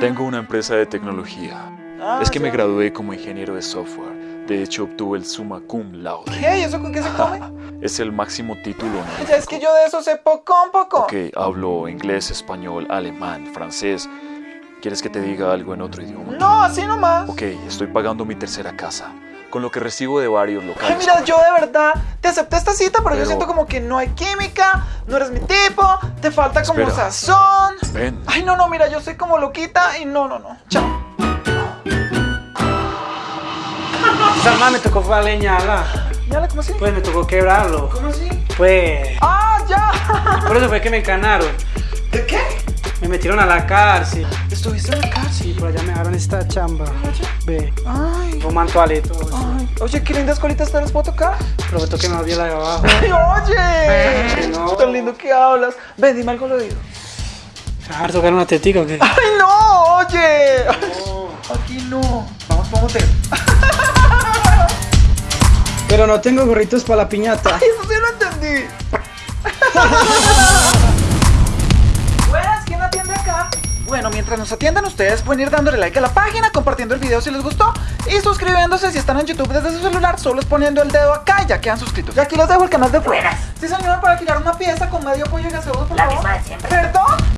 Tengo una empresa de tecnología. Ah, es que me gradué como ingeniero de software. De hecho, obtuve el summa cum laude. ¿Qué? ¿Y eso con qué se come? Es el máximo título honorífico. Ya es que yo de eso sé poco un poco. Ok, hablo inglés, español, alemán, francés. ¿Quieres que te diga algo en otro idioma? No, así nomás. Ok, estoy pagando mi tercera casa. Con lo que recibo de varios locales. Ay, mira, yo de verdad te acepté esta cita, pero, yo siento como que no hay química, no eres mi tipo, te falta como Espera. sazón. Ven. Ay, no, no, mira, yo soy como loquita y no, no, no. Chao. Salma me tocó fue a leñarla. ¿Ya cómo así? Pues me tocó quebrarlo. ¿Cómo así? Pues. ¡Ah, ya! Por eso fue que me encanaron. ¿De qué? Me metieron a la cárcel. ¿Estuviste en la cárcel? Sí, por allá me dejaron esta chamba. Ve, Ay, un mantualeto. ay. Oye, qué lindas colitas te las puedo tocar. Prometo que me volví la de abajo. ¡Ay, oye! No. Tan lindo que hablas. Ven, dime algo al oído. ¿Se va a tocar una tetica o qué? ¡Ay, no! ¡Oye! Aquí no. Vamos un hotel. Pero no tengo gorritos para la piñata. Ay, eso sí lo entendí. Bueno, mientras nos atiendan ustedes, pueden ir dándole like a la página, compartiendo el video si les gustó y suscribiéndose si están en YouTube desde su celular, solo es poniendo el dedo acá y ya quedan suscritos. Y aquí les dejo el canal de Buenas. Sí, señor, para alquilar una pieza con medio pollo y gaseoso, por La favor. misma de siempre. ¿Perdón?